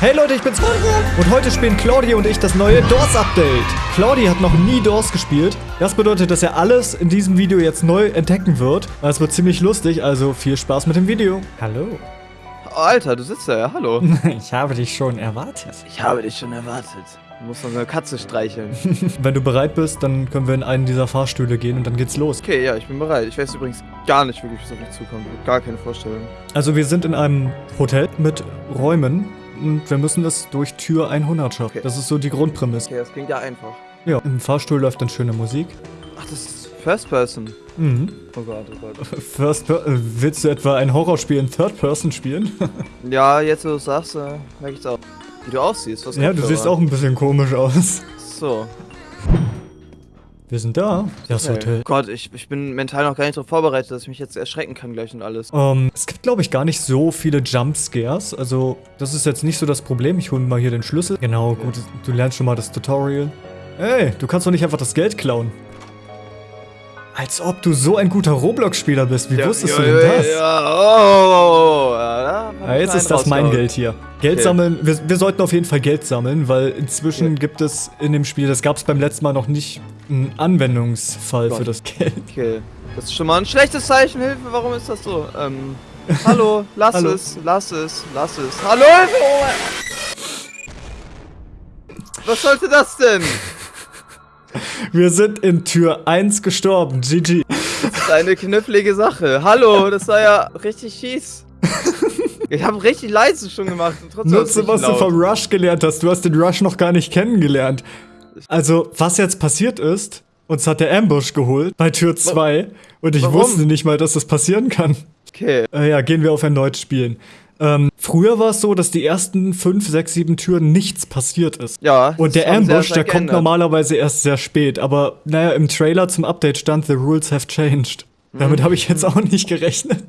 Hey Leute, ich bin's und heute spielen Claudia und ich das neue Doors Update. Claudia hat noch nie Doors gespielt. Das bedeutet, dass er alles in diesem Video jetzt neu entdecken wird. Es wird ziemlich lustig, also viel Spaß mit dem Video. Hallo. Alter, du sitzt da ja, hallo. Ich habe dich schon erwartet. Ich habe dich schon erwartet. Du musst noch eine Katze streicheln. Wenn du bereit bist, dann können wir in einen dieser Fahrstühle gehen und dann geht's los. Okay, ja, ich bin bereit. Ich weiß übrigens gar nicht wirklich, was auf mich zukommt. Gar keine Vorstellung. Also wir sind in einem Hotel mit Räumen und wir müssen es durch Tür 100 schaffen. Okay. Das ist so die Grundprämisse. Okay, das klingt ja einfach. Ja, im Fahrstuhl läuft dann schöne Musik. Ach, das ist First Person. Mhm. Oh Gott, oh Gott. First per äh, Willst du etwa ein Horrorspiel in Third Person spielen? Ja, jetzt wo du es sagst, äh, merke ich auch. Wie du aussiehst. Was ja, du siehst auch ein bisschen komisch aus. So. Wir sind da. Das Okay. Hotel. Gott, ich, ich bin mental noch gar nicht darauf vorbereitet, dass ich mich jetzt erschrecken kann gleich und alles. Ähm, es gibt, glaube ich, gar nicht so viele Jumpscares. Also, das ist jetzt nicht so das Problem. Ich hole mal hier den Schlüssel. Genau, gut. Du lernst schon mal das Tutorial. Ey, du kannst doch nicht einfach das Geld klauen. Als ob du so ein guter Roblox-Spieler bist. Wie wusstest du denn das? Ja, oh, oh, oh, ja, hab Ja, ich jetzt ist das mein. Geld hier. Geld Okay. sammeln, wir, wir sollten auf jeden Fall Geld sammeln, weil inzwischen gibt es in dem Spiel, das gab es beim letzten Mal noch nicht, einen Anwendungsfall für Gott. das Geld. Okay, das ist schon mal ein schlechtes Zeichen. Hilfe, warum ist das so? Ähm, hallo, lass Hallo. es, lass es, lass es. Hallo, Was sollte das denn? Wir sind in Tür 1 gestorben, GG. Das ist eine knifflige Sache. Hallo, das war ja richtig fies. Ich habe richtig leise schon gemacht und trotzdem Nutze, was du laut. vom Rush gelernt hast. Du hast den Rush noch gar nicht kennengelernt. Also, was jetzt passiert ist, uns hat der Ambush geholt bei Tür 2 und ich Warum? wusste nicht mal, dass das passieren kann. Okay, Äh, ja, gehen wir auf erneut spielen. Ähm, früher war es so, dass die ersten 5, 6, 7 Türen nichts passiert ist. ja. Und der Ambush, der kommt normalerweise erst sehr spät. Aber naja, im Trailer zum Update stand, the rules have changed. Mhm. Damit habe ich jetzt auch nicht gerechnet.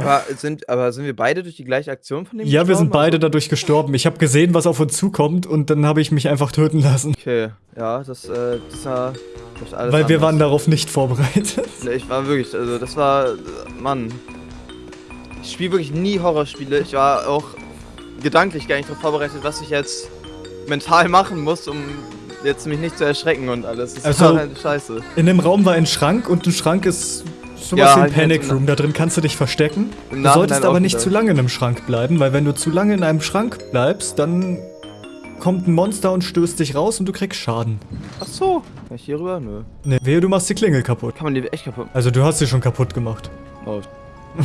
Aber sind, aber sind wir beide durch die gleiche Aktion von dem Ja, wir sind beide Also- dadurch gestorben. Ich habe gesehen, was auf uns zukommt und dann habe ich mich einfach töten lassen. Okay, ja, das, äh, das war alles Weil wir anders. waren darauf nicht vorbereitet. Ne, ich war wirklich, also das war, Mann. Ich spiele wirklich nie Horrorspiele. Ich war auch gedanklich gar nicht darauf vorbereitet, was ich jetzt mental machen muss, um jetzt mich nicht zu erschrecken und alles. Das Also- war halt scheiße. In dem Raum war ein Schrank und ein Schrank ist sowas Ja, wie ein halt Panic jetzt- Room. Da drin kannst du dich verstecken. Im Du solltest aber auch nicht wieder. zu lange in einem Schrank bleiben, weil wenn du zu lange in einem Schrank bleibst, dann kommt ein Monster und stößt dich raus und du kriegst Schaden. Ach so. Kann ich hier rüber? Nö. Ne, wehe, du machst die Klingel kaputt. Kann man die echt kaputt Also du hast sie schon kaputt gemacht. oh.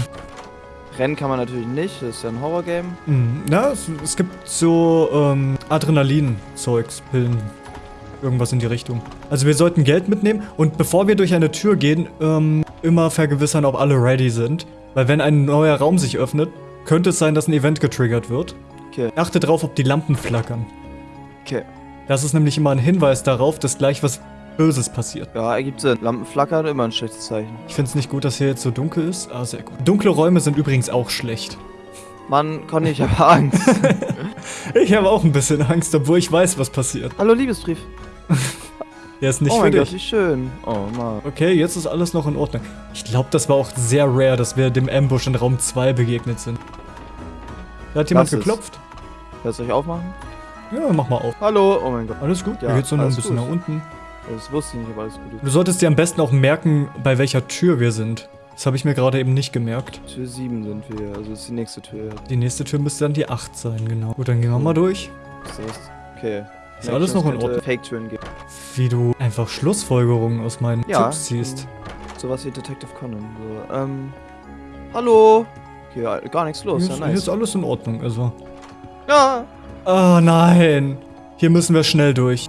Rennen kann man natürlich nicht, das ist ja ein Horrorgame. Mhm. Na, es, es gibt so ähm, Adrenalin-Zeugs, Pillen, irgendwas in die Richtung. Also wir sollten Geld mitnehmen und bevor wir durch eine Tür gehen, ähm, immer vergewissern, ob alle ready sind. Weil wenn ein neuer Raum sich öffnet, könnte es sein, dass ein Event getriggert wird. Okay. Achte drauf, ob die Lampen flackern. Okay. Das ist nämlich immer ein Hinweis darauf, dass gleich was Böses passiert. Ja, ergibt Sinn. Lampen flackern, immer ein schlechtes Zeichen. Ich finde es nicht gut, dass hier jetzt so dunkel ist. Ah, sehr gut. Dunkle Räume sind übrigens auch schlecht. Mann, Conny, ich habe Angst. Ich habe auch ein bisschen Angst, obwohl ich weiß, was passiert. Hallo, Liebesbrief. Der ist nicht oh für mein dich. Gott, wie schön. Oh, Mann. Okay, jetzt ist alles noch in Ordnung. Ich glaube, das war auch sehr rare, dass wir dem Ambush in Raum 2 begegnet sind. Da hat jemand Lass geklopft. Du euch aufmachen? Ja, mach mal auf. Hallo. Oh mein Gott. Alles gut? Ja, Hier geht's nur noch ein bisschen gut. nach unten. Das wusste ich nicht, aber alles gut. Du solltest dir am besten auch merken, bei welcher Tür wir sind. Das habe ich mir gerade eben nicht gemerkt. Tür 7 sind wir, also ist die nächste Tür. Die nächste Tür müsste dann die 8 sein, genau. Gut, dann gehen wir mal durch. Das heißt, okay. Ist alles noch in Ordnung. Fake-Türen gibt. Wie du einfach Schlussfolgerungen aus meinen Ja. Tipps ziehst. Sowas wie Detective Conan. So, ähm. Hallo. Okay, ja, gar nichts los. Hier Ja, ist, hier nice. ist alles in Ordnung, also. Ja. Oh nein. Hier müssen wir schnell durch.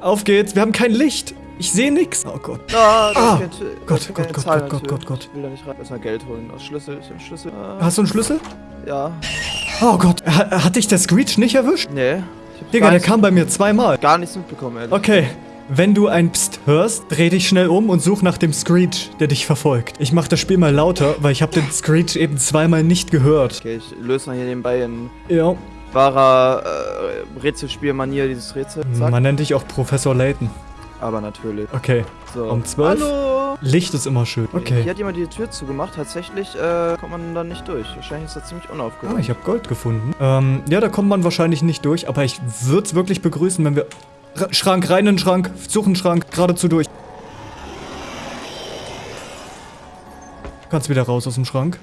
Auf geht's. Wir haben kein Licht. Ich sehe nix. Oh Gott. Ja, Ah, da Gott, Gott, Gott, Gott, Gott, Gott. Gott. Ich will da nicht rein. Erstmal Geld holen. Aus Schlüssel. Ich hab Schlüssel. Ah, Hast du einen Schlüssel? Ja. Oh Gott. Ha hat dich der Screech nicht erwischt? Nee. Digga, der kam bei mir zweimal. Gar nichts mitbekommen, ehrlich. Okay. Wenn du ein Psst hörst, dreh dich schnell um und such nach dem Screech, der dich verfolgt. Ich mach das Spiel mal lauter, weil ich habe den Screech eben zweimal nicht gehört. Okay, ich löse mal hier nebenbei in Ja. wahrer äh, Rätselspielmanier dieses Rätsel. Zack. Man nennt dich auch Professor Layton. Aber natürlich. Okay. So. Um 12? Hallo. Licht ist immer schön. Hier Okay. hat jemand die Tür zugemacht. Tatsächlich äh, kommt man dann nicht durch. Wahrscheinlich ist das ziemlich Ah, unaufgeräumt. ich habe Gold gefunden. Ähm, ja, da kommt man wahrscheinlich nicht durch, aber ich würde es wirklich begrüßen, wenn wir... R Schrank, rein in den Schrank, suchen Schrank, geradezu durch. Du kannst wieder raus aus dem Schrank.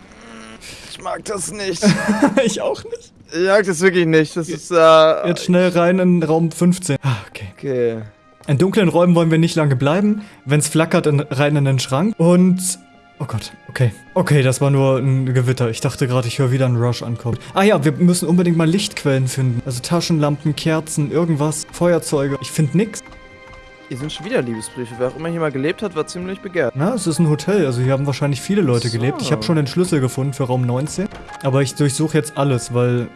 ich mag das nicht. ich auch nicht. ich mag das wirklich nicht. Das ist, äh... Jetzt schnell rein in Raum 15. Ah, okay. Okay. In dunklen Räumen wollen wir nicht lange bleiben. Wenn es flackert, in, rein in den Schrank. Und... Oh Gott, okay. Okay, das war nur ein Gewitter. Ich dachte gerade, ich höre wieder einen Rush ankommen. Ah ja, wir müssen unbedingt mal Lichtquellen finden. Also Taschenlampen, Kerzen, irgendwas, Feuerzeuge. Ich finde nix. Hier sind schon wieder Liebesbriefe. Wer auch immer hier mal gelebt hat, war ziemlich begehrt. Na, es ist ein Hotel, also hier haben wahrscheinlich viele Leute So. gelebt. Ich habe schon den Schlüssel gefunden für Raum 19. Aber ich durchsuche jetzt alles, weil...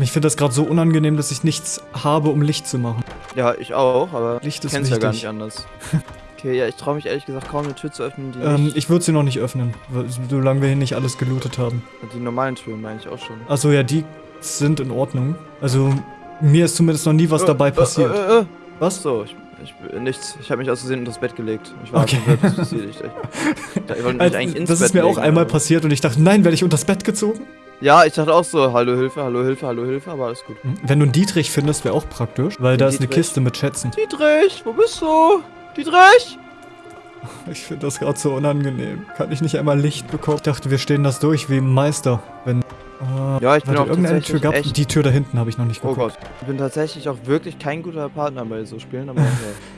Ich finde das gerade so unangenehm, dass ich nichts habe, um Licht zu machen. Ja, ich auch, aber Licht ich ist kenn's ja gar nicht anders. Okay, ja, ich traue mich ehrlich gesagt kaum eine Tür zu öffnen, die, Ähm, ich würde sie noch nicht öffnen, solange wir hier nicht alles gelootet haben. die normalen Türen meine ich auch schon. Achso, ja, die sind in Ordnung. Also, mir ist zumindest noch nie was Äh, dabei äh, passiert. Äh, äh, Was? So, ich, ich nichts. Ich habe mich aus Versehen unter das Bett gelegt. Ich war Okay. verwirrt, passiert. Ich, ich, ich wollte mich Also, eigentlich ins das Bett ist mir auch legen, einmal aber- passiert und ich dachte, nein, werde ich unters Bett gezogen? Ja, ich dachte auch so, hallo Hilfe, hallo Hilfe, hallo Hilfe, aber alles gut. Hm, Wenn du einen Dietrich findest, wäre auch praktisch, weil da ist eine? Kiste mit Schätzen. Dietrich, wo bist du? Dietrich? Ich finde das gerade so unangenehm. Kann ich nicht einmal Licht bekommen? Ich dachte, wir stehen das durch wie im Meister. Wenn. Äh, Ja, ich bin auch irgendeine Tür gab echt- Die Tür da hinten habe ich noch nicht Oh geguckt. Gott. Ich bin tatsächlich auch wirklich kein guter Partner bei so Spielen, aber ein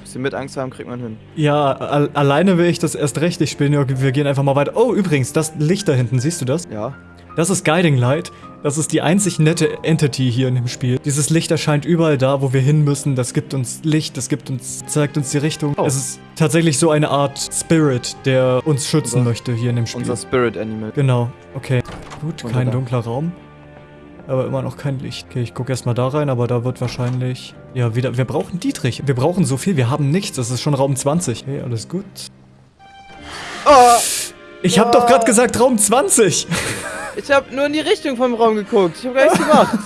bisschen mit Angst haben kriegt man hin. Ja, al alleine will ich das erst recht nicht spielen. Wir gehen einfach mal weiter. Oh, übrigens, das Licht da hinten, siehst du das? Ja. Das ist Guiding Light. Das ist die einzig nette Entity hier in dem Spiel. Dieses Licht erscheint überall da, wo wir hin müssen. Das gibt uns Licht, das gibt uns, zeigt uns die Richtung. Oh. Es ist tatsächlich so eine Art Spirit, der uns schützen Unser- möchte hier in dem Spiel. Unser Spirit Animal. Genau, okay. Gut, Und kein da. dunkler Raum. Aber immer noch kein Licht. Okay, ich gucke erstmal da rein, aber da wird wahrscheinlich... Ja, wieder... Wir brauchen Dietrich. Wir brauchen so viel. Wir haben nichts. Das ist schon Raum 20. Okay, alles gut. Oh, Ich habe doch gerade gesagt Raum 20. ich habe nur in die Richtung vom Raum geguckt. Ich habe gar nichts gemacht.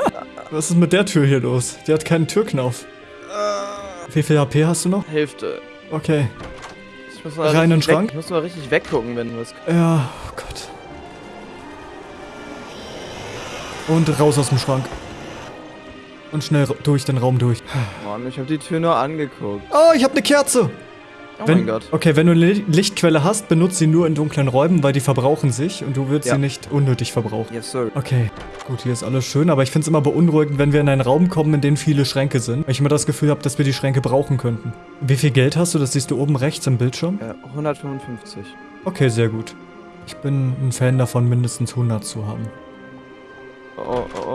Was ist mit der Tür hier los? Die hat keinen Türknauf. Äh, Wie viel HP hast du noch? Hälfte. Okay. Ich muss mal Rein in den Schrank? Ich muss mal richtig weggucken, wenn was. Ja, oh Gott. Und raus aus dem Schrank. Und schnell durch den Raum durch. Mann, ich habe die Tür nur angeguckt. Oh, ich habe eine Kerze. Oh wenn, mein Gott. Okay, wenn du eine Li- Lichtquelle hast, benutze sie nur in dunklen Räumen, weil die verbrauchen sich und du willst Ja. sie nicht unnötig verbrauchen. Yes, sir. Okay, gut, hier ist alles schön, aber ich finde es immer beunruhigend, wenn wir in einen Raum kommen, in dem viele Schränke sind. Weil ich immer das Gefühl habe, dass wir die Schränke brauchen könnten. Wie viel Geld hast du? Das siehst du oben rechts im Bildschirm. Äh, 155. Okay, sehr gut. Ich bin ein Fan davon, mindestens 100 zu haben. Oh, oh,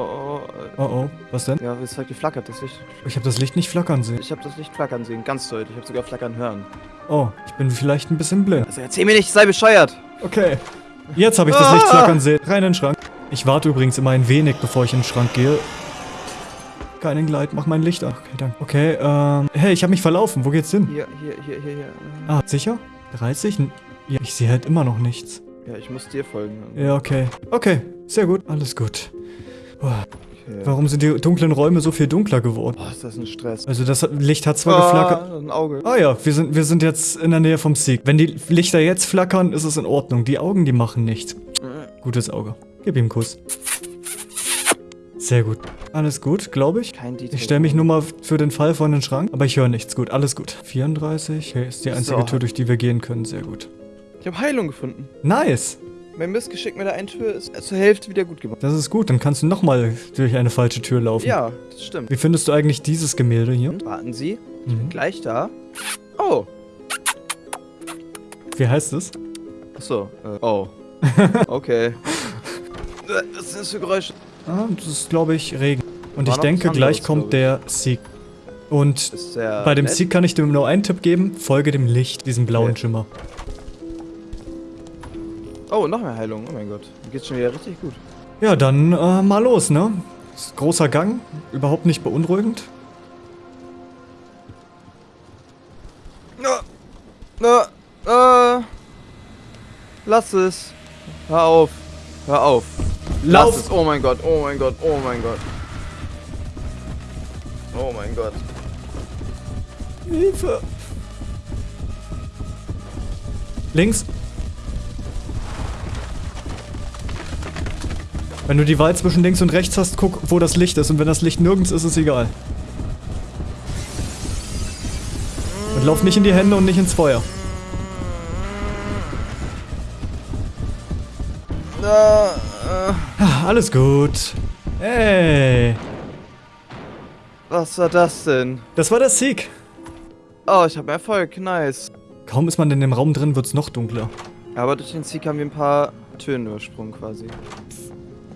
oh, oh, was denn? Ja, es zeigt geflackert, das Licht. Ich habe das Licht nicht flackern sehen. Ich habe das Licht flackern sehen, ganz deutlich. Ich habe sogar flackern hören. Oh, ich bin vielleicht ein bisschen blind. Also erzähl mir nicht, sei bescheuert. Okay. Jetzt habe ich das Licht Ah! flackern sehen. Rein in den Schrank. Ich warte übrigens immer ein wenig, bevor ich in den Schrank gehe. Keinen Gleit, mach mein Licht an. Okay, danke. Okay, ähm. Hey, ich habe mich verlaufen. Wo geht's hin? Hier, hier, hier, hier, hier. Ah, sicher? 30? N- Ja, ich sehe halt immer noch nichts. Ja, ich muss dir folgen. Ja, okay. Okay, sehr gut. Alles gut. Boah, Okay. warum sind die dunklen Räume so viel dunkler geworden? Boah, ist das ein Stress. Also das hat- Licht hat zwar geflackert. Ah, ein Auge. Ah ja, wir sind, wir sind jetzt in der Nähe vom Sieg. Wenn die Lichter jetzt flackern, ist es in Ordnung. Die Augen, die machen nichts. Gutes Auge. Gib ihm einen Kuss. Sehr gut. Alles gut, glaube ich. Kein Detail. Ich stelle mich nur mal für den Fall vor den Schrank, aber ich höre nichts. Gut, alles gut. 34. Okay, ist die einzige So. Tür, durch die wir gehen können. Sehr gut. Ich habe Heilung gefunden. Nice. Mein Missgeschick mit der einen Tür ist zur Hälfte wieder gut gemacht. Das ist gut. Dann kannst du nochmal durch eine falsche Tür laufen. Ja, das stimmt. Wie findest du eigentlich dieses Gemälde hier? Und warten Sie, Mhm. gleich da. Oh, Wie heißt es? achso. Äh, oh. Okay. Was sind das für Geräusche? Ah, das ist, glaube ich, Regen. Und War ich denke, gleich kommt der Sieg. Und Bei dem nett? Sieg kann ich dir nur einen Tipp geben. Folge dem Licht, diesem blauen Okay. Schimmer. Oh, noch mehr Heilung. Oh mein Gott. Mir geht's schon wieder richtig gut. Ja, dann äh, mal los, ne? Großer Gang, überhaupt nicht beunruhigend. Na, na, äh. Lass es. Hör auf. Hör auf. Lass es. Oh mein Gott, oh mein Gott, oh mein Gott. Oh mein Gott. Hilfe! Links. Wenn du die Wahl zwischen links und rechts hast, guck, wo das Licht ist. Und wenn das Licht nirgends ist, ist egal. Und lauf nicht in die Hände und nicht ins Feuer. Äh, Ah, alles gut. Hey. was war das denn? Das war der Sieg. Oh, ich habe Erfolg. Nice. Kaum ist man in dem Raum drin, wird's noch dunkler. Aber durch den Sieg haben wir ein paar Türen übersprungen quasi.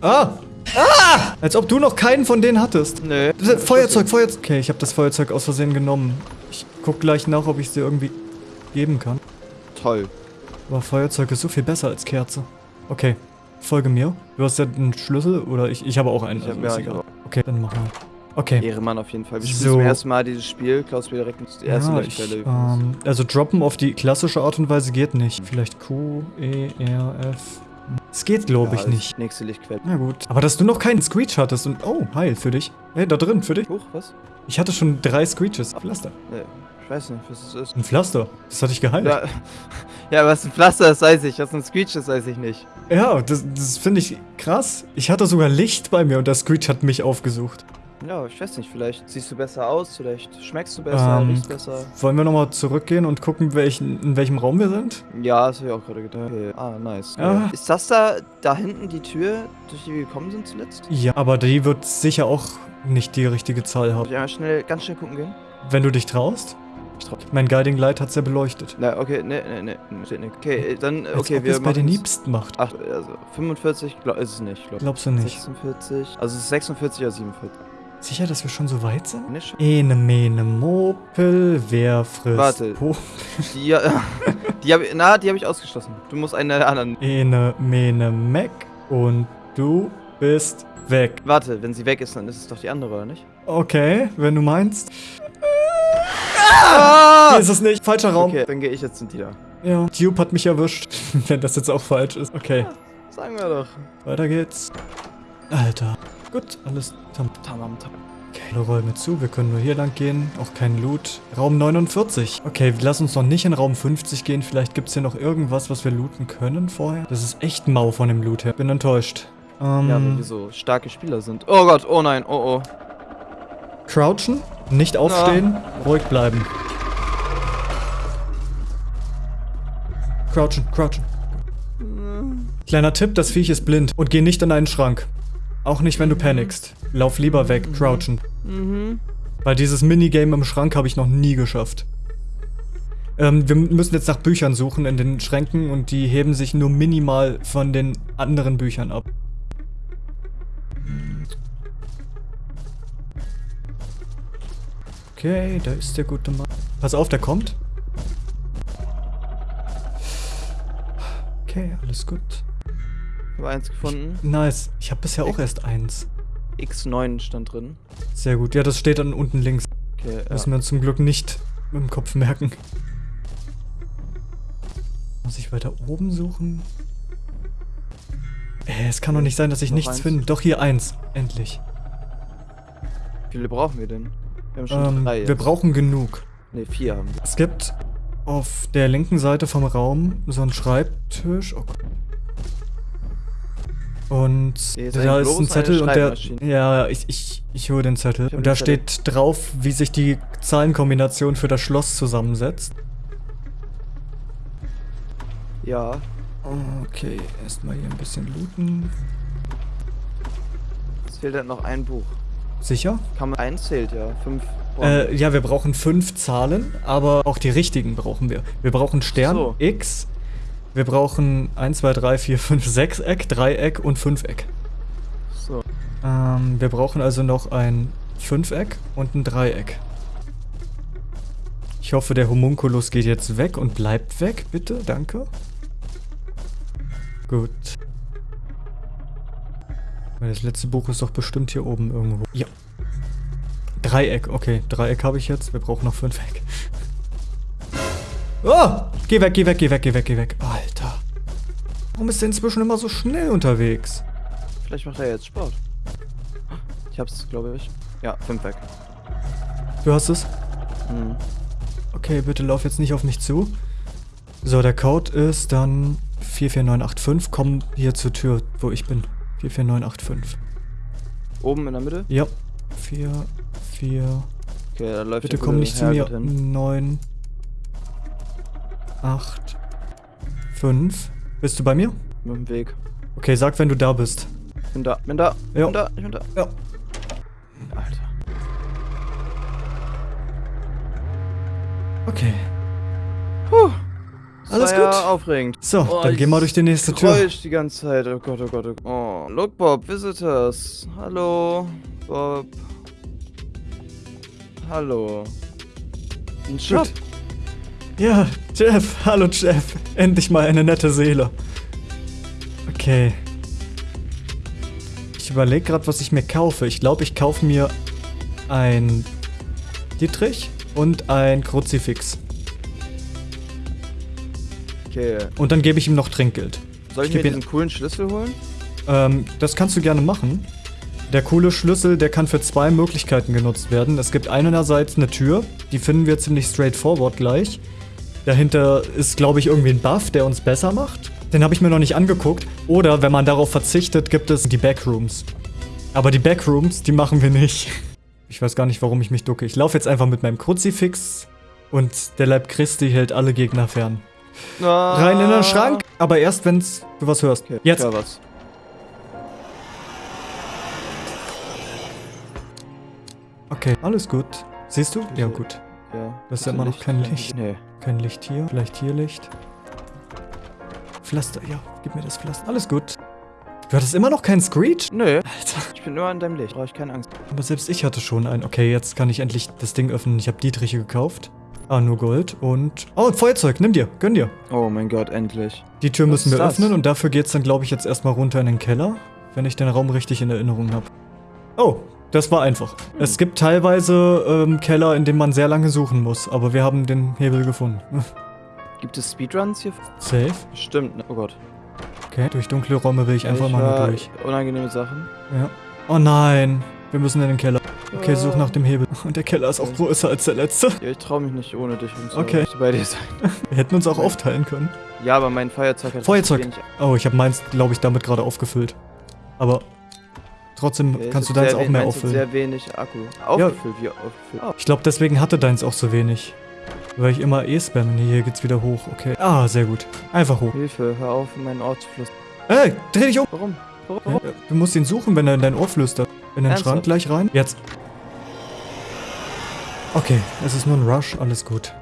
Ah! Ah! Als ob du noch keinen von denen hattest. Nee. Feuerzeug, Feuerzeug. Okay, ich habe das Feuerzeug aus Versehen genommen. Ich guck gleich nach, ob ich es dir irgendwie geben kann. Toll. Aber Feuerzeug ist so viel besser als Kerze. Okay, folge mir. Du hast ja einen Schlüssel oder ich, ich habe auch einen. Ich hab- also egal. auch. Okay, dann mach mal. Okay. Ehremann auf jeden Fall. Wir So. spielen zum ersten Mal dieses Spiel. Klaus mir direkt die erste Ja, ich, ähm, also droppen auf die klassische Art und Weise geht nicht. Vielleicht Q, E, R, F. Es geht, glaube Ja, ich, nicht. Nächste Lichtquelle. Na gut. Aber dass du noch keinen Screech hattest und. Oh, heil, für dich. Hey, da drin, für dich. Huch, was? Ich hatte schon drei Screeches. Pflaster. Nee, ich weiß nicht, was das ist. Ein Pflaster. Das hatte ich geheilt. Ja, ja, was ein Pflaster ist, weiß ich. Was ein Screech ist, weiß ich nicht. Ja, das, das finde ich krass. Ich hatte sogar Licht bei mir und der Screech hat mich aufgesucht. Ja, ich weiß nicht, vielleicht siehst du besser aus, vielleicht schmeckst du besser, Ähm, riechst besser. Wollen wir nochmal zurückgehen und gucken, welchen, in welchem Raum wir sind? Ja, das habe ich auch gerade gedacht. Okay. Ah, nice. Ja. Ist das da, da hinten die Tür, durch die wir gekommen sind zuletzt? Ja, aber die wird sicher auch nicht die richtige Zahl Soll haben. ich einmal schnell, ganz schnell gucken gehen? Wenn du dich traust? Ich trau. Mein Guiding Light hat's ja beleuchtet. Na, okay, ne, ne, ne, steht nicht. Okay, äh, dann, Als okay, ob wir bei den Liebsten macht. Ach, also 45, glaub, ist es nicht, glaub. Glaubst du nicht? 46, also es ist 46 oder 47. Sicher, dass wir schon so weit sind? Ene, mene, Mopel, wer frisst Warte. Po? Die, die habe na, die habe ich ausgeschlossen. Du musst einen der anderen. Ene, mene, Mac und du bist weg. Warte, wenn sie weg ist, dann ist es doch die andere, oder nicht? Okay, wenn du meinst. Ah! Hier ist es nicht. Falscher Raum. Okay, dann gehe ich jetzt zu dir. Ja. Dupe hat mich erwischt. Wenn das jetzt auch falsch ist. Okay, Sagen wir doch. weiter geht's. Alter. Gut, alles tam. Tamam, tam. Okay, alle Räume zu. Wir können nur hier lang gehen. Auch kein Loot. Raum 49. Okay, lass uns noch nicht in Raum 50 gehen. Vielleicht gibt's hier noch irgendwas, was wir looten können vorher. Das ist echt mau von dem Loot her. Bin enttäuscht. Ähm, Ja, weil wir so starke Spieler sind. Oh Gott, oh nein, oh oh. crouchen. Nicht aufstehen. Ruhig bleiben. Crouchen, crouchen. Kleiner Tipp, das Viech ist blind und geh nicht in einen Schrank. Auch nicht, wenn du panikst. Lauf lieber weg, crouchen. Mhm. Weil dieses Minigame im Schrank habe ich noch nie geschafft. Ähm, wir müssen jetzt nach Büchern suchen in den Schränken und die heben sich nur minimal von den anderen Büchern ab. Okay, da ist der gute Mann. Pass auf, der kommt. Okay, alles gut. Ich habe eins gefunden. Nice. Ich habe bisher auch erst eins. X9 stand drin. Sehr gut. Ja, das steht dann unten links. Okay, ja. Müssen wir uns zum Glück nicht im Kopf merken. Muss ich weiter oben suchen? Äh, es kann doch nicht sein, dass ich Noch nichts eins. finde. Doch, hier eins. Endlich. Wie viele brauchen wir denn? Wir haben schon Ähm, drei. wir jetzt. brauchen genug. Ne, vier haben wir. Es gibt auf der linken Seite vom Raum so einen Schreibtisch. Oh Gott. Und da ist ein Zettel und der. Ja, ich, ich, ich hole den Zettel. Und da Zettel. steht drauf, wie sich die Zahlenkombination für das Schloss zusammensetzt. Ja. Okay, erstmal hier ein bisschen looten. Es fehlt halt noch ein Buch. Sicher? Kann man eins zählt, ja. Fünf. Äh, ja, wir brauchen fünf Zahlen, aber auch die richtigen brauchen wir. Wir brauchen Stern, So. X. Wir brauchen 1, 2, 3, 4, 5, 6 Eck, Dreieck und Fünfeck. wir. So. Ähm, wir brauchen also noch ein Fünfeck und ein Dreieck. Ich hoffe, der Homunculus geht jetzt weg und bleibt weg, bitte, danke. Gut. Das letzte Buch ist doch bestimmt hier oben irgendwo. Ja. Dreieck, okay. Dreieck habe ich jetzt. Wir brauchen noch Fünfeck. Oh! Geh weg, geh weg, geh weg, geh weg, geh weg. Alter. Warum ist der inzwischen immer so schnell unterwegs? Vielleicht macht er jetzt Sport. Ich hab's, glaube ich. Ja, fünf weg. Du hast es? Hm. Okay, bitte lauf jetzt nicht auf mich zu. So, der Code ist dann 44985. Komm hier zur Tür, wo ich bin. 44985. Oben in der Mitte? Ja. 4, 4. Okay, da läuft Bitte komm nicht zu mir. Herrgott hin. 9, 8, 5. Bist du bei mir? Mit dem Weg. Okay, sag, wenn du da bist. Bin da, bin da, Ja. bin da, ich bin da. Ja. Alter. Okay. Puh. Alles war ja gut. aufregend. So, Oh, dann ich geh mal durch die nächste Tür. Geräusch die ganze Zeit. Oh Gott, oh Gott, oh Gott. Oh, look Bob, Visitors. Hallo, Bob. Hallo. Ein Shop. Ja, Jeff. Hallo, Jeff. Endlich mal eine nette Seele. Okay. Ich überlege gerade, was ich mir kaufe. Ich glaube, ich kaufe mir ein Dietrich und ein Kruzifix. Okay. Und dann gebe ich ihm noch Trinkgeld. Soll ich, Ich mir diesen coolen Schlüssel holen? Ähm, das kannst du gerne machen. Der coole Schlüssel, der kann für zwei Möglichkeiten genutzt werden. Es gibt einerseits eine Tür, die finden wir ziemlich straightforward gleich. Dahinter ist, glaube ich, irgendwie ein Buff, der uns besser macht. Den habe ich mir noch nicht angeguckt. Oder wenn man darauf verzichtet, gibt es die Backrooms. Aber die Backrooms, die machen wir nicht. Ich weiß gar nicht, warum ich mich ducke. Ich laufe jetzt einfach mit meinem Kruzifix und der Leib Christi hält alle Gegner fern. Rein in den Schrank, aber erst, wenn's du was hörst. Ah. Okay, Jetzt. Was? Okay, alles gut. Siehst du? Ja, gut. Ja. Das ist ja immer noch Licht, kein Licht. Nee. Kein Licht hier. Vielleicht hier Licht. Pflaster, ja. Gib mir das Pflaster. Alles gut. Du hattest immer noch keinen Screech? Nö, Alter. ich bin immer an deinem Licht. Brauche ich keine Angst. Aber selbst ich hatte schon einen. Okay, jetzt kann ich endlich das Ding öffnen. Ich habe Dietriche gekauft. Ah, nur Gold und... Oh, ein Feuerzeug. Nimm dir. Gönn dir. Oh mein Gott, endlich. Die Tür Was müssen wir öffnen und dafür geht's dann, glaube ich, jetzt erstmal runter in den Keller. Wenn ich den Raum richtig in Erinnerung habe. Oh, das war einfach. Es gibt teilweise ähm, Keller, in denen man sehr lange suchen muss. Aber wir haben den Hebel gefunden. Gibt es Speedruns hier? Safe. Stimmt, ne? Oh Gott. Okay, durch dunkle Räume will ich einfach ich mal nur durch. Unangenehme Sachen. Ja. Oh nein, wir müssen in den Keller. Okay, such nach dem Hebel. Und der Keller ist auch größer als der letzte. Ja, ich traue mich nicht ohne dich und so. Okay. Bei dir sein. Wir hätten uns auch aufteilen können. Ja, aber mein Feuerzeug hat Feuerzeug. Oh, ich habe meins, glaube ich, damit gerade aufgefüllt. Aber trotzdem Ja, kannst du deins auch mehr auffüllen. sehr wenig Akku. Aufgefüllt, wie aufgefüllt. Oh. Ich glaube, deswegen hatte deins auch so wenig. Weil ich immer eh spamme. Nee, hier geht's wieder hoch. Okay. Ah, sehr gut. Einfach hoch. Hilfe, hör auf, in meinen Ort zu flüstern. Ey, dreh dich um. Warum? Warum? Ja, Warum? Du musst ihn suchen, wenn er in dein Ohr flüstert. In den Ernsthaft? Schrank gleich rein. Jetzt. Okay, es ist nur ein Rush, alles gut.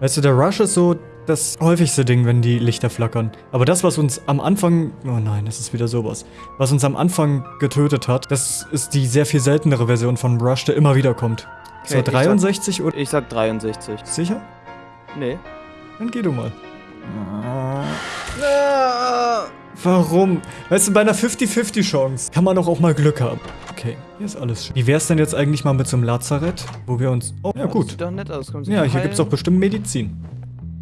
Weißt du, der Rush ist so das häufigste Ding, wenn die Lichter flackern. Aber das, was uns am Anfang... Oh nein, das ist wieder sowas. Was uns am Anfang getötet hat, das ist die sehr viel seltenere Version von Rush, der immer wieder kommt. Okay, so ich sag- 63 oder... Ich sag 63. Sicher? Nee. Dann geh du mal. Ah. Warum? Weißt du, bei einer 50-50 Chance kann man doch auch mal Glück haben. Okay, hier ist alles schön. Wie wär's denn jetzt eigentlich mal mit so einem Lazarett, wo wir uns... Oh, ja, Das gut. sieht doch nett aus. Sie Ja, hier gibt's doch heilen? bestimmt Medizin.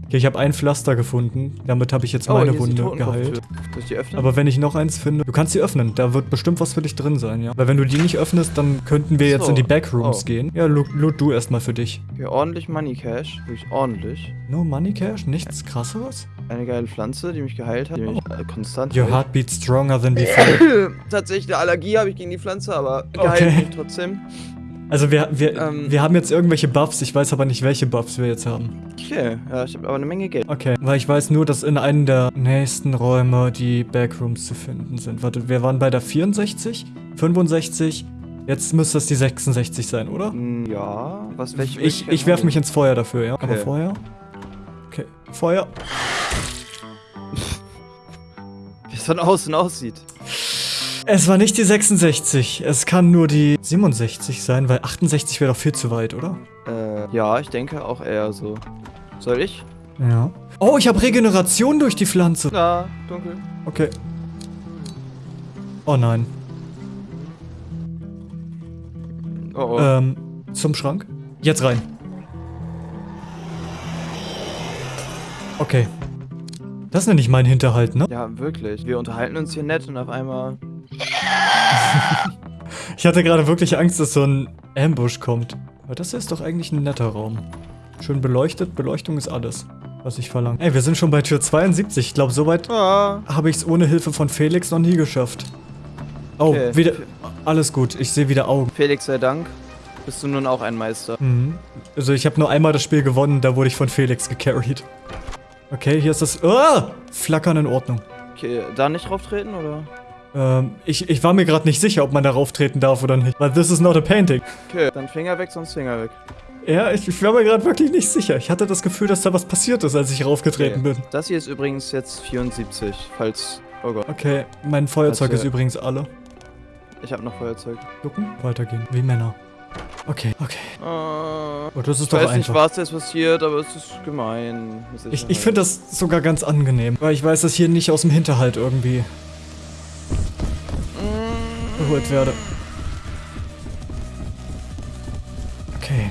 Okay, ich habe ein Pflaster gefunden. Damit habe ich jetzt Oh, meine die Wunde geheilt. Soll ich die öffnen? Aber wenn ich noch eins finde, du kannst sie öffnen. Da wird bestimmt was für dich drin sein, ja. Weil wenn du die nicht öffnest, dann könnten wir jetzt So. in die Backrooms Oh. gehen. Ja, loot, loot du erstmal für dich. Okay, ordentlich Money Cash. Wirklich ordentlich. No Money Cash? Nichts krasseres? Eine geile Pflanze, die mich geheilt hat. Die mich äh, konstant Your hält. heartbeat stronger than before. Tatsächlich eine Allergie habe ich gegen die Pflanze, aber geheilt Okay. mich trotzdem. Also wir, wir, Ähm. wir haben jetzt irgendwelche Buffs. Ich weiß aber nicht, welche Buffs wir jetzt haben. Okay, ja, ich habe aber eine Menge Geld. Okay, weil ich weiß nur, dass in einem der nächsten Räume die Backrooms zu finden sind. Warte, wir waren bei der 64, 65, jetzt müsste das die 66 sein, oder? Hm, Ja, was welche Ich, ich werf mich ins Feuer dafür, ja? Aber Okay. Feuer? Okay, Feuer. Wie es von außen aussieht. Es war nicht die 66, es kann nur die 67 sein, weil 68 wäre doch viel zu weit, oder? Äh, ja, ich denke auch eher so. Soll ich? Ja. Oh, ich habe Regeneration durch die Pflanze. Ja, dunkel. Okay. Oh nein. Oh, oh. Ähm, zum Schrank. Jetzt rein. Okay. Das nenne ich meinen Hinterhalt, ne? Ja, wirklich. Wir unterhalten uns hier nett und auf einmal. Ich hatte gerade wirklich Angst, dass so ein Ambush kommt. Aber das ist doch eigentlich ein netter Raum. Schön beleuchtet. Beleuchtung ist alles. was ich verlange. Ey, wir sind schon bei Tür 72. Ich glaube, soweit Ah. habe ich es ohne Hilfe von Felix noch nie geschafft. Oh, Okay. wieder. Alles gut, ich sehe wieder Augen. Felix sei Dank. Bist du nun auch ein Meister. Mhm. Also ich habe nur einmal das Spiel gewonnen, da wurde ich von Felix gecarried. Okay, hier ist das... Ah! Flackern in Ordnung. Okay, da nicht drauf treten, oder? Ähm, ich, ich war mir gerade nicht sicher, ob man darauf treten darf oder nicht. Weil this is not a painting. Okay, dann Finger weg, sonst Finger weg. Ja, ich, ich war mir gerade wirklich nicht sicher. Ich hatte das Gefühl, dass da was passiert ist, als ich raufgetreten bin. Das hier ist übrigens jetzt 74, falls... Oh Gott, Okay, mein Feuerzeug Das, ist äh, übrigens alle. ich habe noch Feuerzeug. Gucken, weitergehen. Wie Männer. Okay, okay. Äh, Oh, das ist ich doch weiß nicht, einfach. was jetzt passiert, aber es ist gemein. Ich, ich finde das sogar ganz angenehm, weil ich weiß, dass hier nicht aus dem Hinterhalt irgendwie Mm, geholt werde. Okay.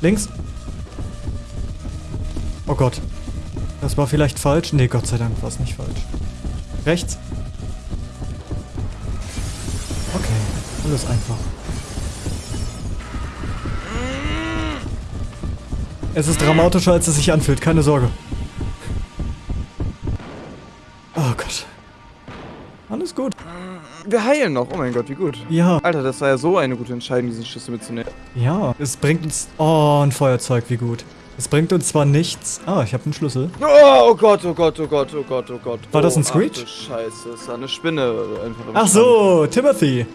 Links. Oh Gott. Das war vielleicht falsch. Nee, Gott sei Dank war es nicht falsch. Rechts. Okay, alles einfach. Es ist dramatischer, als es sich anfühlt. Keine Sorge. Wir heilen noch. Oh mein Gott, wie gut. Ja, Alter, das war ja so eine gute Entscheidung, diesen Schlüssel mitzunehmen. ja. Es bringt uns... Oh, ein Feuerzeug, wie gut. Es bringt uns zwar nichts... Ah, ich habe einen Schlüssel. Oh, oh Gott, oh Gott, oh Gott, oh Gott, oh Gott. War das ein oh, Screech? Du Scheiße, das war eine Spinne. Einfach Ach so, Timothy.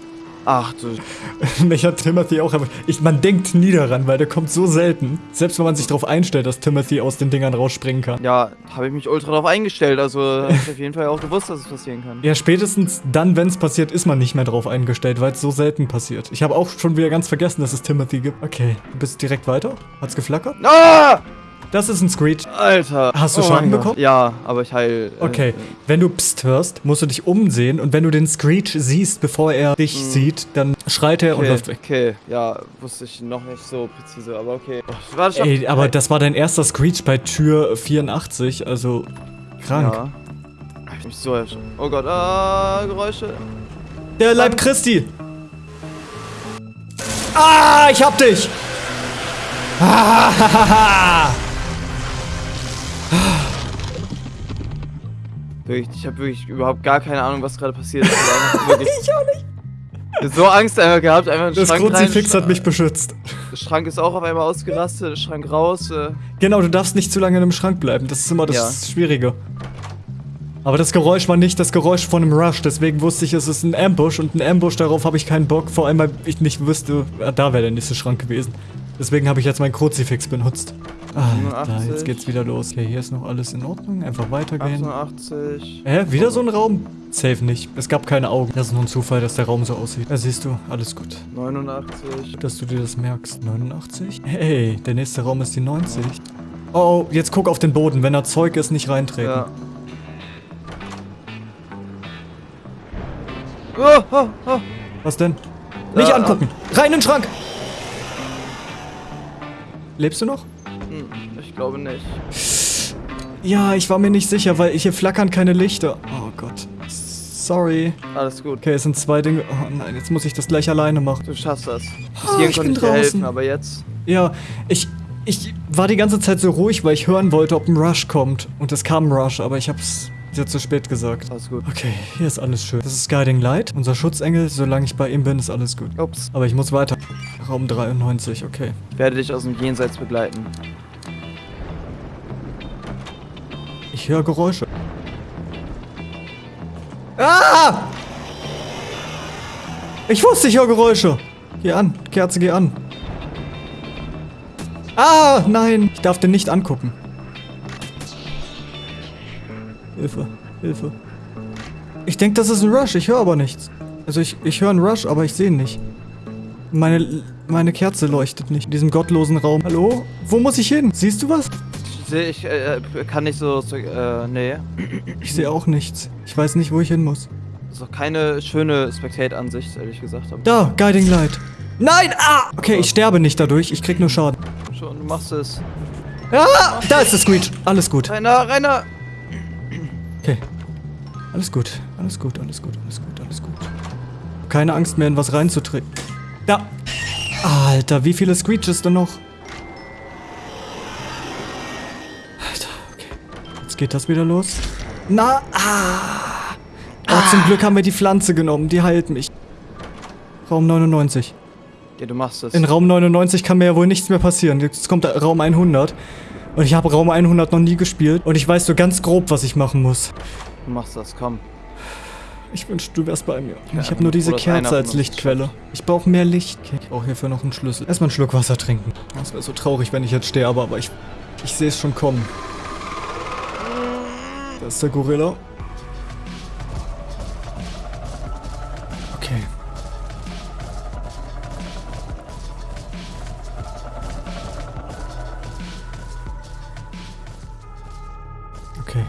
Ach du... Mich hat Timothy auch... aber Ich, man denkt nie daran, weil der kommt so selten. Selbst wenn man sich darauf einstellt, dass Timothy aus den Dingern rausspringen kann. Ja, habe ich mich ultra drauf eingestellt. Also, ich auf jeden Fall auch gewusst, dass es passieren kann. Ja, spätestens dann, wenn es passiert, ist man nicht mehr drauf eingestellt, weil es so selten passiert. Ich habe auch schon wieder ganz vergessen, dass es Timothy gibt. Okay, du bist direkt weiter? Hat's geflackert? Ah! Das ist ein Screech. Alter. Hast du Oh Schaden bekommen? Ja, aber ich heil. äh, Okay, wenn du Psst hörst, musst du dich umsehen und wenn du den Screech siehst, bevor er dich sieht, dann schreit er und Okay, läuft weg. okay, ja, wusste ich noch nicht so präzise, aber okay. Oh, warte. Ey, aber das war dein erster Screech bei Tür 84, also krank. Ja. Ich mich so erschrocken. Oh Gott, ah, Geräusche. Der Leib Christi! Ah, ich hab dich! Ah, Wirklich, ich habe wirklich überhaupt gar keine Ahnung, was gerade passiert ist. Ich, auch nicht. So Angst einfach gehabt, einfach in den das Schrank Kruzifix rein. hat mich beschützt. Der Schrank ist auch auf einmal ausgerastet, der Schrank raus. Äh, Genau, du darfst nicht zu lange in einem Schrank bleiben. Das ist immer das Ja. Schwierige. Aber das Geräusch war nicht das Geräusch von einem Rush, deswegen wusste ich, es ist ein Ambush und ein Ambush, darauf habe ich keinen Bock, vor allem weil ich nicht wüsste, ah, da wäre der nächste Schrank gewesen. Deswegen habe ich jetzt mein Kruzifix benutzt. Ah, da, 87. jetzt geht's wieder los. Okay, hier ist noch alles in Ordnung, einfach weitergehen. 88. Hä, wieder so ein Raum? Safe nicht. Es gab keine Augen. Das ist nur ein Zufall, dass der Raum so aussieht. Da siehst du, alles gut. 89. Dass du dir das merkst. 89? Hey, der nächste Raum ist die 90. Oh, jetzt guck auf den Boden. Wenn da Zeug ist, nicht reintreten. Ja. Oh, oh, oh. Was denn? Nicht angucken! Rein in den Schrank! Lebst du noch? Ich glaube nicht. Ja, ich war mir nicht sicher, weil hier flackern keine Lichter. Oh Gott. Sorry. Alles gut. Okay, es sind zwei Dinge. Oh nein, jetzt muss ich das gleich alleine machen. Du schaffst das. Bis hierhin ich konnte ich dir draußen. helfen, aber jetzt. Ja, ich. Ich war die ganze Zeit so ruhig, weil ich hören wollte, ob ein Rush kommt. Und es kam ein Rush, aber ich hab's dir zu spät gesagt. Alles gut. Okay, hier ist alles schön. Das ist Guiding Light, unser Schutzengel. Solange ich bei ihm bin, ist alles gut. Ups. Aber ich muss weiter. Raum 93, okay. Ich werde dich aus dem Jenseits begleiten. Ich höre Geräusche. Ah! Ich wusste, ich höre Geräusche. Geh an, Kerze, geh an. Ah, nein. Ich darf den nicht angucken. Hilfe, Hilfe. Ich denke, das ist ein Rush. Ich höre aber nichts. Also ich, ich höre einen Rush, aber ich sehe ihn nicht. Meine, meine Kerze leuchtet nicht in diesem gottlosen Raum. Hallo? Wo muss ich hin? Siehst du was? Ich sehe, ich äh, kann nicht so. so äh, nee. Ich sehe auch nichts. Ich weiß nicht, wo ich hin muss. Das ist auch keine schöne Spectate-Ansicht, ehrlich gesagt. Da, Guiding Light. Nein! Ah! Okay, ich sterbe nicht dadurch. Ich krieg nur Schaden. schon, du machst es. Ah! Da ist der Screech. Alles gut. Rainer, Rainer! Okay. Alles gut. Alles gut, alles gut, alles gut, alles gut. Keine Angst mehr, in was reinzutreten. Da! Alter, wie viele Screeches denn noch? Jetzt geht das wieder los. Na, ah. Oh, zum Glück haben wir die Pflanze genommen. Die heilt mich. Raum 99. Ja, du machst es. In Raum 99 kann mir ja wohl nichts mehr passieren. Jetzt kommt Raum 100. Und ich habe Raum 100 noch nie gespielt. Und ich weiß so ganz grob, was ich machen muss. Du machst das, komm. Ich wünschte, du wärst bei mir. Ja, ich habe nur diese Kerze als Lichtquelle. Ich brauche mehr Licht. Okay, ich brauche hierfür noch einen Schlüssel. Erstmal einen Schluck Wasser trinken. Das wäre so traurig, wenn ich jetzt sterbe, aber ich, ich sehe es schon kommen. Ist der Gorilla. Okay. Okay.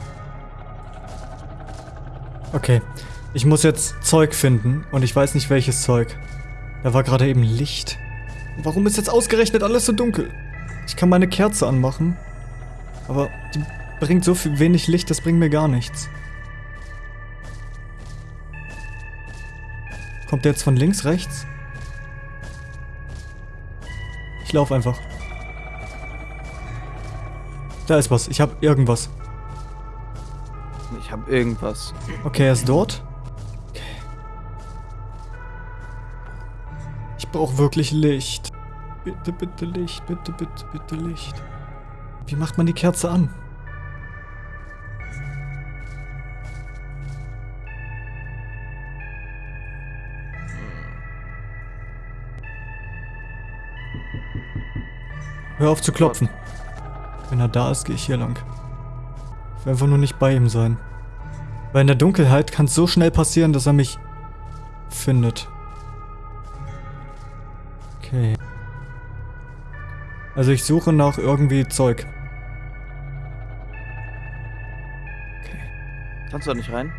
Okay. Ich muss jetzt Zeug finden und ich weiß nicht welches Zeug. Da war gerade eben Licht. Warum ist jetzt ausgerechnet alles so dunkel? Ich kann meine Kerze anmachen. Aber die bringt so viel wenig Licht, das bringt mir gar nichts. Kommt der jetzt von links, rechts? Ich laufe einfach. Da ist was. Ich habe irgendwas. Ich hab irgendwas. Okay, er ist dort. Okay. Ich brauche wirklich Licht. Bitte, bitte Licht. Bitte, bitte, bitte Licht. Wie macht man die Kerze an? Hör auf zu klopfen. Wenn er da ist, gehe ich hier lang. Ich will einfach nur nicht bei ihm sein. Weil in der Dunkelheit kann es so schnell passieren, dass er mich findet. Okay. Also ich suche nach irgendwie Zeug. Okay. Kannst du da nicht rein?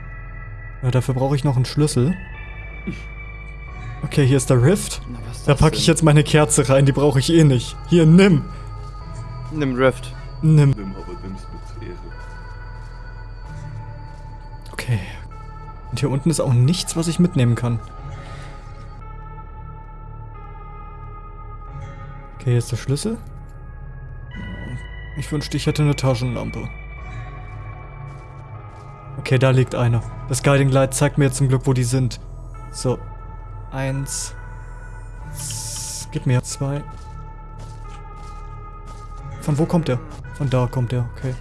Ja, dafür brauche ich noch einen Schlüssel. Okay, hier ist der Rift. Na, was ist Da packe ich jetzt meine Kerze rein, die brauche ich eh nicht. Hier, nimm. Nimm Rift. Nimm. Nimm aber nimm's mit Ehre. Okay. Und hier unten ist auch nichts, was ich mitnehmen kann. Okay, hier ist der Schlüssel. Ich wünschte, ich hätte eine Taschenlampe. Okay, da liegt einer. Das Guiding Light zeigt mir jetzt zum Glück, wo die sind. So. Eins. Gib mir zwei. Von wo kommt der? Von da kommt der, okay.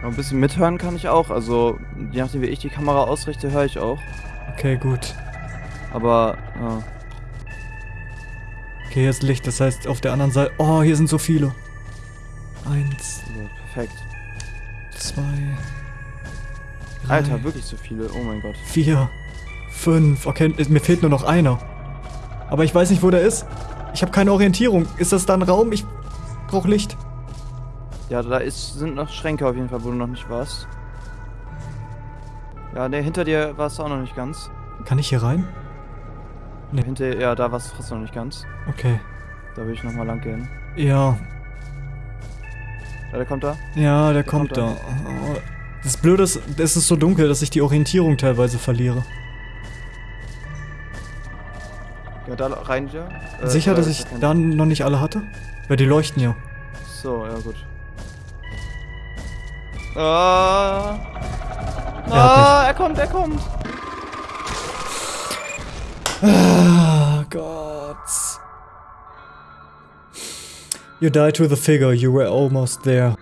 Aber ein bisschen mithören kann ich auch. Also, je nachdem, wie ich die Kamera ausrichte, höre ich auch. Okay, gut. Aber, ja. Okay, hier ist Licht, das heißt auf der anderen Seite. Oh, hier sind so viele. Eins, ja, perfekt. zwei. Drei, Alter, wirklich so viele. Oh mein Gott. Vier, fünf. Okay, mir fehlt nur noch einer. Aber ich weiß nicht, wo der ist. Ich habe keine Orientierung. Ist das da ein Raum? Ich brauche Licht. Ja, da ist, sind noch Schränke auf jeden Fall, wo du noch nicht warst. Ja, ne, hinter dir warst du auch noch nicht ganz. Kann ich hier rein? Nee. Hinter, ja, da warst du fast noch nicht ganz. Okay. Da will ich nochmal lang gehen. Ja, Ja, der kommt da. ja, der kommt, kommt da. da. Oh, Das Blöde ist, es ist so dunkel, dass ich die Orientierung teilweise verliere. Ja, da rein ja. Äh, Sicher, dass ich da noch nicht alle hatte? Weil die leuchten ja. So, ja gut. Ah. Er Ah, er kommt, er kommt. Ah, Gott. You died to the figure, you were almost there.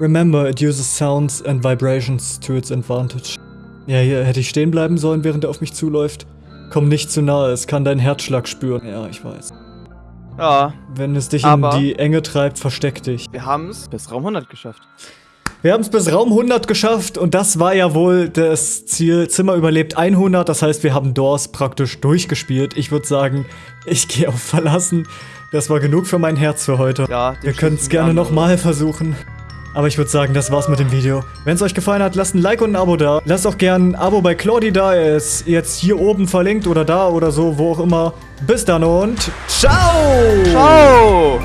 Remember, it uses sounds and vibrations to its advantage. Ja, hier hätte ich stehen bleiben sollen, während er auf mich zuläuft. Komm nicht zu nahe, es kann deinen Herzschlag spüren. Ja, ich weiß. Ja, Wenn es dich in die Enge treibt, versteck dich. wir haben es bis Raum 100 geschafft. Wir haben es bis Raum 100 geschafft und das war ja wohl das Ziel. Zimmer überlebt 100, das heißt, wir haben Doors praktisch durchgespielt. Ich würde sagen, ich gehe auf Verlassen. Das war genug für mein Herz für heute. Ja, wir können es gerne nochmal versuchen. Aber ich würde sagen, das war's mit dem Video. Wenn es euch gefallen hat, lasst ein Like und ein Abo da. Lasst auch gerne ein Abo bei Claudi da. Er ist jetzt hier oben verlinkt oder da oder so, wo auch immer. Bis dann und ciao! Ciao!